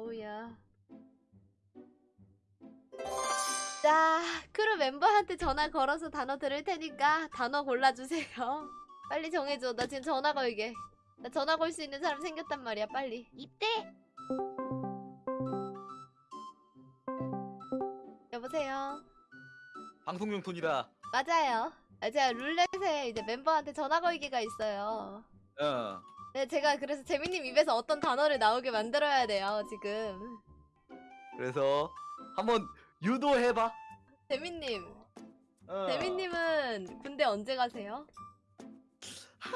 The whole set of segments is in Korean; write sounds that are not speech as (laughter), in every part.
어우야. 자, 크루 멤버한테 전화 걸어서 단어 들을 테니까 단어 골라주세요. (laughs) 빨리 정해줘. 나 지금 전화 걸게. 나 전화 걸 수 있는 사람 생겼단 말이야. 빨리. 입대. 여보세요. 방송 용 톤이다. 맞아요. 아, 제가 룰렛에 이제 멤버한테 전화 걸기가 있어요. 어. 네, 제가 그래서 재민님 입에서 어떤 단어를 나오게 만들어야 돼요, 지금. 그래서 한번 유도해봐. 재민님, 어. 재민님은 군대 언제 가세요? 한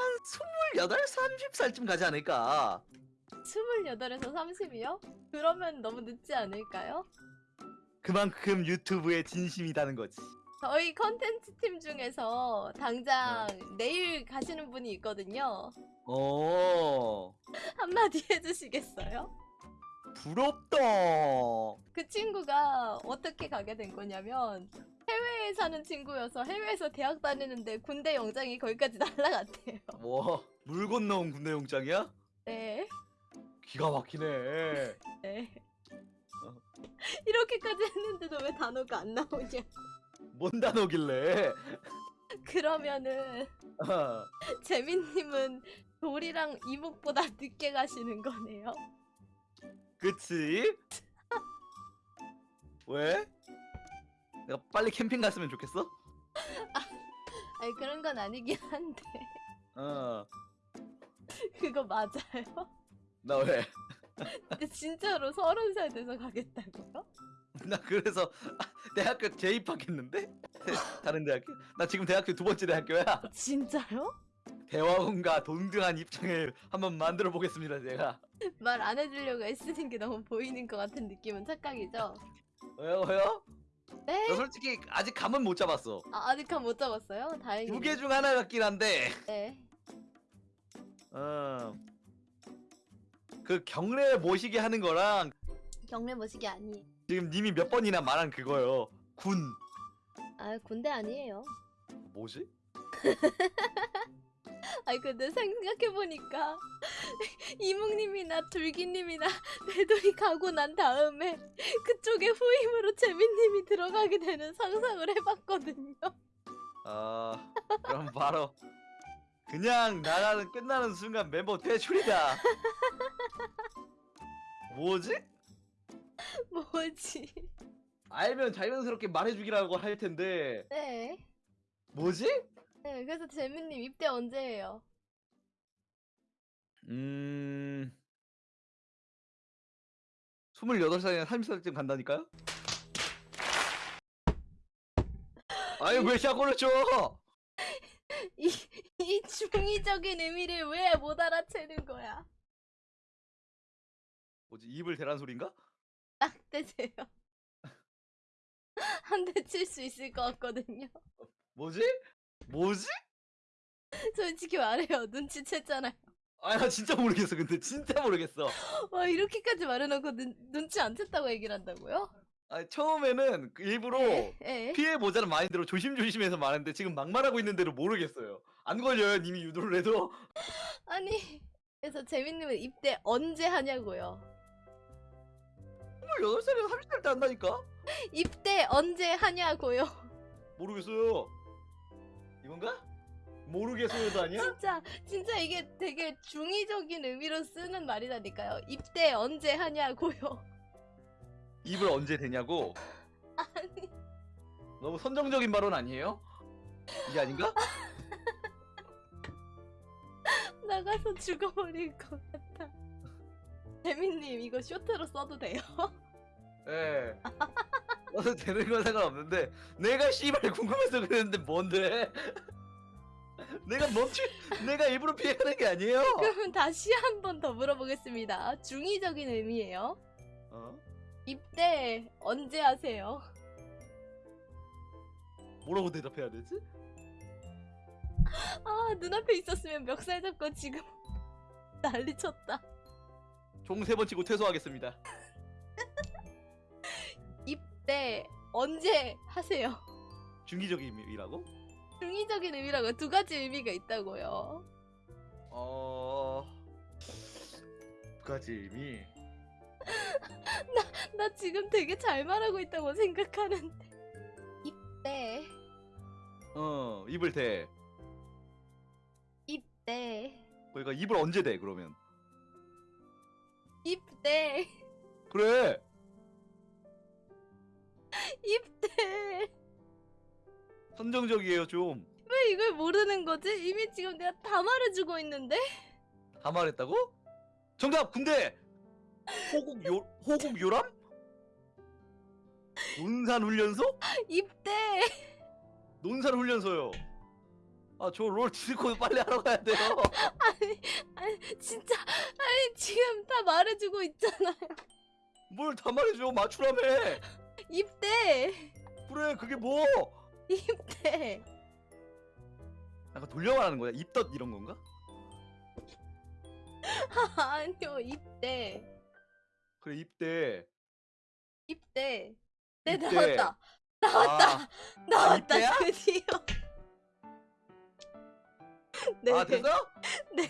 28, 30살쯤 가지 않을까. 28에서 30이요? 그러면 너무 늦지 않을까요? 그만큼 유튜브에 진심이다는 거지. 저희 컨텐츠 팀 중에서 당장 내일 가시는 분이 있거든요. 어. (laughs) 한마디 해주시겠어요? 부럽다. 그 친구가 어떻게 가게 된 거냐면 해외에 사는 친구여서 해외에서 대학 다니는데 군대 영장이 거기까지 날라갔대요. 와, 물 건너온 군대 용장이야? 네. 기가 막히네. (laughs) 네. 어. 이렇게까지 했는데도 왜 단어가 안 나오냐? 뭔 단어길래? 그러면은 어. 재민님은 돌이랑 이목보다 늦게 가시는 거네요. 그치? 왜? 내가 빨리 캠핑 갔으면 좋겠어? 아니 그런 건 아니긴 한데 어. 그거 맞아요? 나 왜? 근데 진짜로 서른 살 돼서 가겠다고요? (laughs) 나 그래서 대학교 재입학했는데? (laughs) 다른 대학교? 나 지금 대학교 두 번째 대학교야. 진짜요? 대화원과 동등한 입장을 한번 만들어 보겠습니다, 제가. 말 안 해주려고 애쓰는 게 너무 보이는 것 같은 느낌은 착각이죠? 왜요, 왜요? 네? 나 솔직히 아직 감은 못 잡았어. 아, 아직 감 못 잡았어요? 다행이네. 두개 중 하나 같긴 한데, 네. 어. 그 경례 모시게 하는 거랑 경례 모시기 아니에요. 지금 님이 몇 번이나 말한 그거요. 군. 아 군대 아니에요. 뭐지? (laughs) 아니 근데 생각해보니까 (laughs) 이묵님이나 둘기님이나 (laughs) 배돌이 가고 난 다음에 그쪽에 후임으로 재민님이 들어가게 되는 상상을 해봤거든요. 아, 그럼 바로 그냥 나라는 끝나는 순간 멤버 퇴출이다. 뭐지? (laughs) 뭐지? 알면 자연스럽게 말해주기라고 할 텐데 네. 뭐지? 네 그래서 재민님 입대 언제예요? 음... 28살이나 30살쯤 간다니까요? 아니 왜 샷건을 쳐? 이, 이 중의적인 의미를 왜 못 알아채는 거야? 뭐지 입을 대란 소린가? 딱 대세요. 한 대 칠 수 있을 것 같거든요. 뭐지? 뭐지? 솔직히 말해요. 눈치챘잖아요. 아 나 진짜 모르겠어 근데 진짜 모르겠어 와 이렇게까지 말해놓고 눈, 눈치 안 챘다고 얘기를 한다고요? 아 처음에는 그 일부러 에? 에? 피해보자는 마인드로 조심조심해서 말했는데 지금 막말하고 있는 대로 모르겠어요 안 걸려요 님이 유도를 해도 아니 그래서 재민님은 입대 언제 하냐고요 28살이면 30살 때 한다니까? 입대 언제 하냐고요 모르겠어요 이건가? 모르겠어요도 아니야? 진짜 진짜 이게 되게 중의적인 의미로 쓰는 말이라니까요 입대 언제 하냐고요 입을 언제 되냐고? 아니 너무 선정적인 발언 아니에요? 이게 아닌가? (laughs) 나가서 죽어버릴 것 같아 재민님 이거 쇼트로 써도 돼요? (laughs) 예. 너도 되는 건 상관없는데 내가 씨발 궁금해서 그랬는데 뭔데? (laughs) 내가 멈추 내가 일부러 피하는 게 아니에요. 그러면 다시 한 번 더 물어보겠습니다 중의적인 의미예요 어? 입대 언제 하세요? 뭐라고 대답해야 되지? 아 눈앞에 있었으면 멱살 잡고 지금 난리 쳤다 종 세 번 치고 퇴소하겠습니다. 입대 언제 하세요? 중기적인 의미라고? 중의적인 의미라고 두 가지 의미가 있다고요 어... 두 가지 의미. (laughs) 나, 나 지금 되게 잘 말하고 있다고 생각하는데. 입대, 어 입을 대. 입대, 그러니까 입을 언제 대 그러면? 입대, 그래. (laughs) 입대. 선정적이에요 좀. 왜 이걸 모르는 거지? 이미 지금 내가 다 말해주고 있는데? 다 말했다고? 정답 군대. 호국 요 호국 요람? 논산 훈련소? 입대. 논산 훈련소요. 아 저 롤 디스코드 빨리 하러 가야 돼요. 아니, 아니, 진짜. 아니, 지금 다 말해주고 있잖아요. 뭘 다 말해줘 맞추라며. 입대. 그래 그게 뭐? 입대. 약간 돌려 말하는 거야? 입덧 이런 건가? (laughs) 아니요, 입대. 그래 입대. 입대. 네, 입대. 나왔다. 나왔다. 아, 나왔다. 입대야? 드디어. 네. 아 됐어? 네.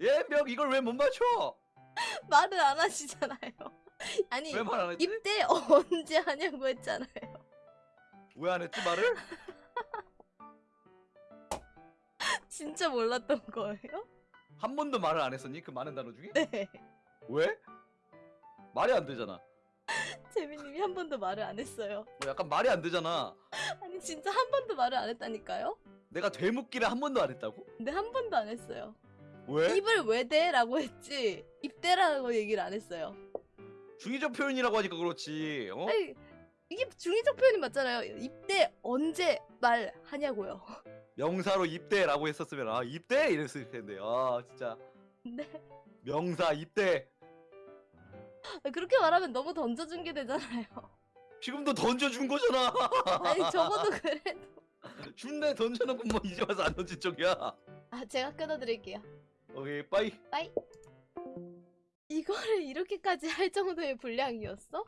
예명 이걸 왜 못 맞춰? 말을 안 하시잖아요. (laughs) 아니, 안 했지? 입대 (laughs) 언제 하냐고 했잖아요. 왜 안 했지 말을? (laughs) 진짜 몰랐던 거예요? 한 번도 말을 안 했었니? 그 많은 단어 중에? 네. 왜? 말이 안 되잖아. 재민님이 한 번도 말을 안 했어요. 뭐 약간 말이 안 되잖아. 아니, 진짜 한 번도 말을 안 했다니까요? 내가 되묻기를 한 번도 안 했다고? 근데 한 번도 안 했어요. 왜? 입을 왜 대? 라고 했지, 입대라고 얘기를 안 했어요. 중의적 표현이라고 하니까 그렇지. 어? 아니, 이게 중의적 표현이 맞잖아요. 입대 언제 말하냐고요. (laughs) 명사로 입대라고 했었으면 아 입대 이랬을 텐데 아 진짜 근데 명사 입대 그렇게 말하면 너무 던져준 게 되잖아요. 지금도 던져준 거잖아. (laughs) 아니, 적어도 그래도. (laughs) 준내 던져놓고 뭐 이제 와서 안 던진 쪽이야. 아, 제가 끊어드릴게요. 오케이 빠이. 이거를 이렇게까지 할 정도의 분량이었어?